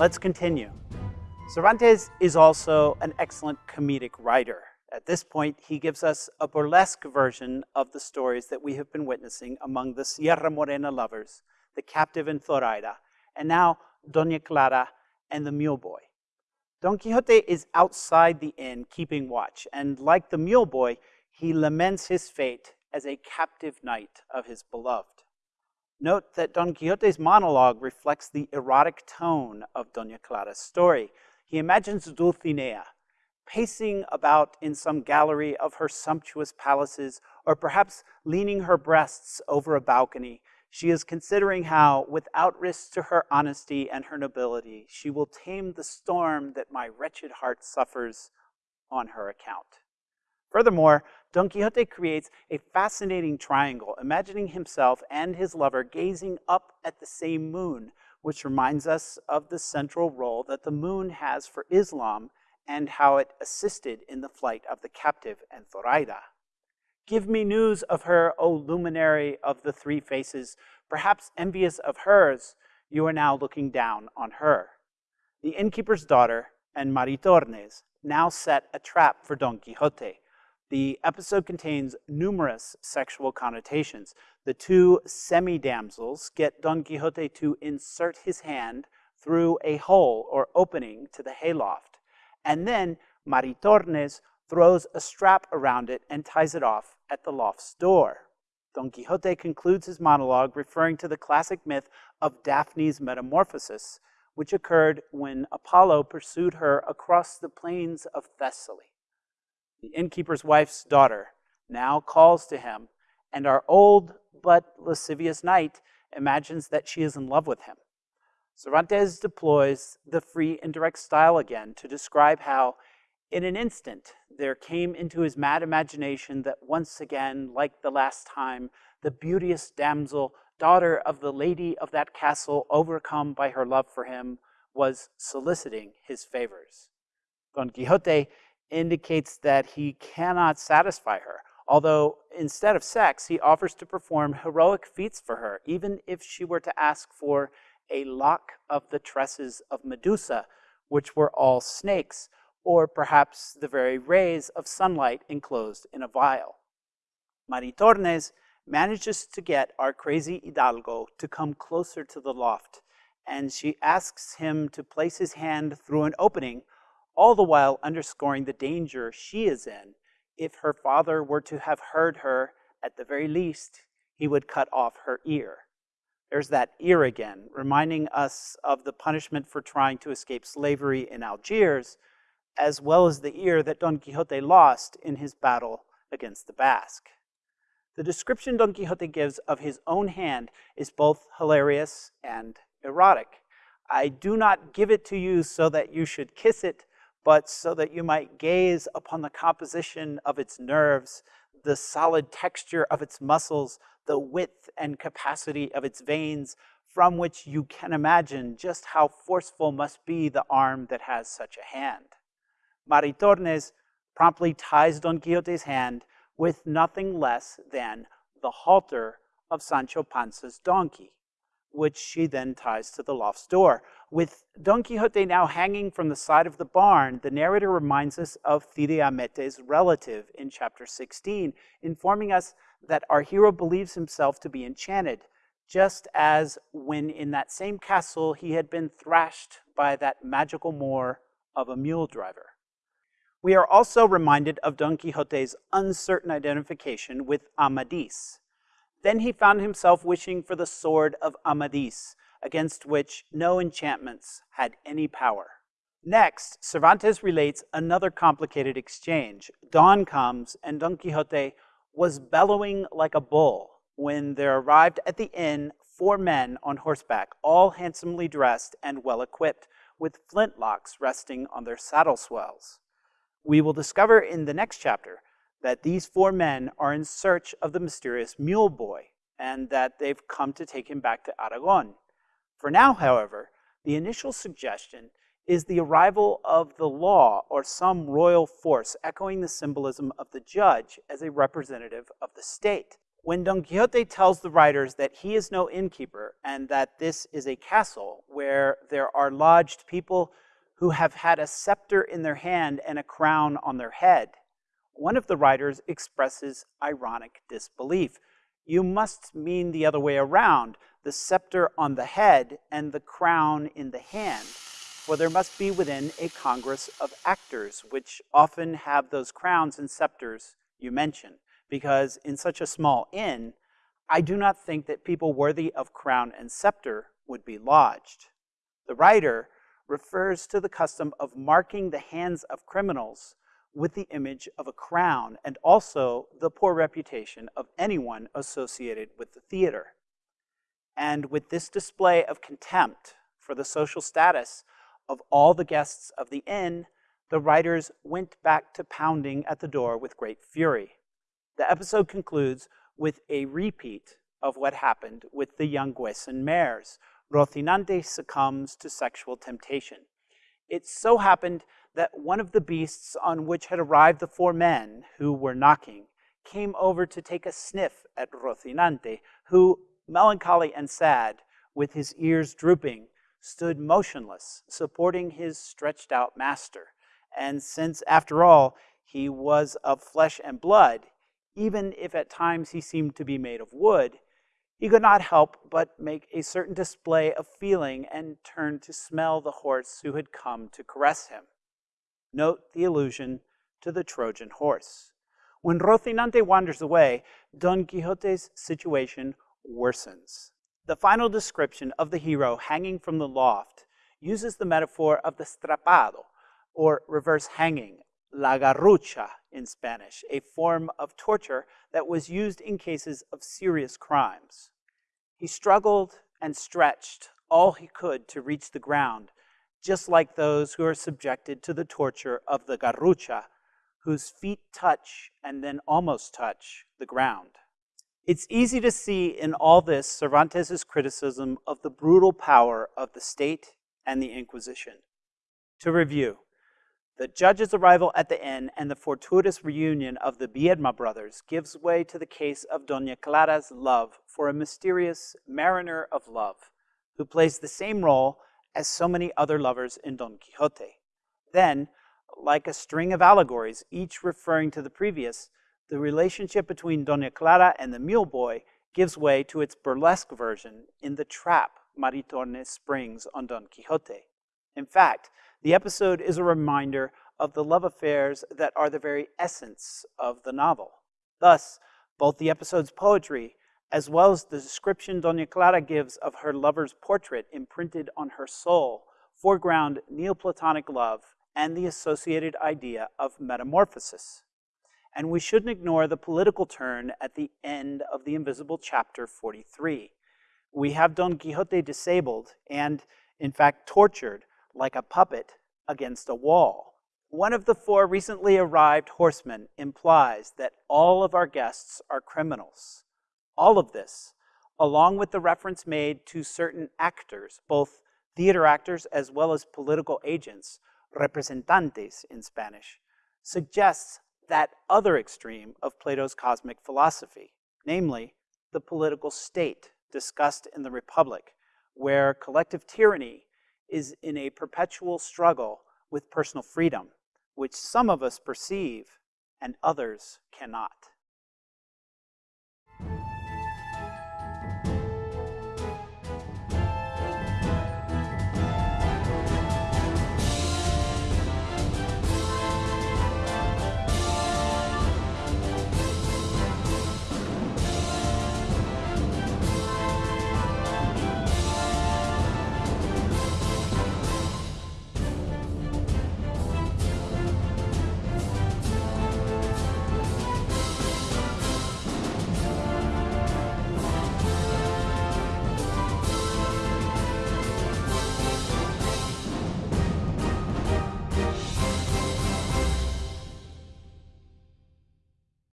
Let's continue. Cervantes is also an excellent comedic writer. At this point, he gives us a burlesque version of the stories that we have been witnessing among the Sierra Morena lovers, the captive in Zoraida, and now Doña Clara and the mule boy. Don Quixote is outside the inn keeping watch, and like the mule boy, he laments his fate as a captive knight of his beloved. Note that Don Quixote's monologue reflects the erotic tone of Doña Clara's story. He imagines Dulcinea pacing about in some gallery of her sumptuous palaces, or perhaps leaning her breasts over a balcony. She is considering how, without risk to her honesty and her nobility, she will tame the storm that my wretched heart suffers on her account. Furthermore, Don Quixote creates a fascinating triangle, imagining himself and his lover gazing up at the same moon, which reminds us of the central role that the moon has for Islam and how it assisted in the flight of the captive and Zoraida. Give me news of her, O luminary of the three faces. Perhaps envious of hers, you are now looking down on her. The innkeeper's daughter and Maritornes now set a trap for Don Quixote, the episode contains numerous sexual connotations. The two semi-damsels get Don Quixote to insert his hand through a hole or opening to the hayloft. And then Maritornes throws a strap around it and ties it off at the loft's door. Don Quixote concludes his monologue referring to the classic myth of Daphne's metamorphosis, which occurred when Apollo pursued her across the plains of Thessaly. The innkeeper's wife's daughter now calls to him, and our old but lascivious knight imagines that she is in love with him. Cervantes deploys the free indirect style again to describe how, in an instant, there came into his mad imagination that once again, like the last time, the beauteous damsel, daughter of the lady of that castle, overcome by her love for him, was soliciting his favors. Don Quixote indicates that he cannot satisfy her, although instead of sex, he offers to perform heroic feats for her, even if she were to ask for a lock of the tresses of Medusa, which were all snakes, or perhaps the very rays of sunlight enclosed in a vial. Maritornes manages to get our crazy Hidalgo to come closer to the loft, and she asks him to place his hand through an opening all the while underscoring the danger she is in. If her father were to have heard her, at the very least, he would cut off her ear. There's that ear again, reminding us of the punishment for trying to escape slavery in Algiers, as well as the ear that Don Quixote lost in his battle against the Basque. The description Don Quixote gives of his own hand is both hilarious and erotic. I do not give it to you so that you should kiss it, but so that you might gaze upon the composition of its nerves, the solid texture of its muscles, the width and capacity of its veins, from which you can imagine just how forceful must be the arm that has such a hand. Maritornes promptly ties Don Quixote's hand with nothing less than the halter of Sancho Panza's donkey, which she then ties to the loft's door. With Don Quixote now hanging from the side of the barn, the narrator reminds us of Cide Hamete's relative in chapter 16, informing us that our hero believes himself to be enchanted, just as when in that same castle he had been thrashed by that magical Moor of a mule driver. We are also reminded of Don Quixote's uncertain identification with Amadis. Then he found himself wishing for the sword of Amadis, against which no enchantments had any power. Next, Cervantes relates another complicated exchange. Dawn comes, and Don Quixote was bellowing like a bull when there arrived at the inn four men on horseback, all handsomely dressed and well equipped, with flintlocks resting on their saddle swells. We will discover in the next chapter that these four men are in search of the mysterious mule boy and that they've come to take him back to Aragon. For now, however, the initial suggestion is the arrival of the law or some royal force, echoing the symbolism of the judge as a representative of the state. When Don Quixote tells the riders that he is no innkeeper and that this is a castle where there are lodged people who have had a scepter in their hand and a crown on their head, one of the writers expresses ironic disbelief. You must mean the other way around, the scepter on the head and the crown in the hand. For there must be within a congress of actors, which often have those crowns and scepters you mention because in such a small inn, I do not think that people worthy of crown and scepter would be lodged. The writer refers to the custom of marking the hands of criminals with the image of a crown and also the poor reputation of anyone associated with the theater. And with this display of contempt for the social status of all the guests of the inn, the writers went back to pounding at the door with great fury. The episode concludes with a repeat of what happened with the young Yanguesan mares. Rocinante succumbs to sexual temptation. It so happened that one of the beasts on which had arrived the four men who were knocking came over to take a sniff at Rocinante, who, melancholy and sad, with his ears drooping, stood motionless, supporting his stretched out master. And since, after all, he was of flesh and blood, even if at times he seemed to be made of wood, he could not help but make a certain display of feeling and turn to smell the horse who had come to caress him. Note the allusion to the Trojan horse. When Rocinante wanders away, Don Quixote's situation worsens. The final description of the hero hanging from the loft uses the metaphor of the strappado, or reverse hanging, la garrucha in Spanish, a form of torture that was used in cases of serious crimes. He struggled and stretched all he could to reach the ground, just like those who are subjected to the torture of the garrucha, whose feet touch and then almost touch the ground. It's easy to see in all this Cervantes' criticism of the brutal power of the state and the Inquisition. To review, the judge's arrival at the inn and the fortuitous reunion of the Biedma brothers gives way to the case of Doña Clara's love for a mysterious mariner of love who plays the same role as so many other lovers in Don Quixote. Then, like a string of allegories, each referring to the previous, the relationship between Doña Clara and the mule boy gives way to its burlesque version in the trap Maritornes springs on Don Quixote. In fact, the episode is a reminder of the love affairs that are the very essence of the novel. Thus, both the episode's poetry as well as the description Doña Clara gives of her lover's portrait imprinted on her soul foreground Neoplatonic love and the associated idea of metamorphosis. And we shouldn't ignore the political turn at the end of the Invisible Chapter 43. We have Don Quixote disabled and, in fact, tortured like a puppet against a wall. One of the four recently arrived horsemen implies that all of our guests are criminals. All of this, along with the reference made to certain actors, both theater actors as well as political agents, representantes in Spanish, suggests that other extreme of Plato's cosmic philosophy, namely the political state discussed in the Republic, where collective tyranny is in a perpetual struggle with personal freedom, which some of us perceive and others cannot.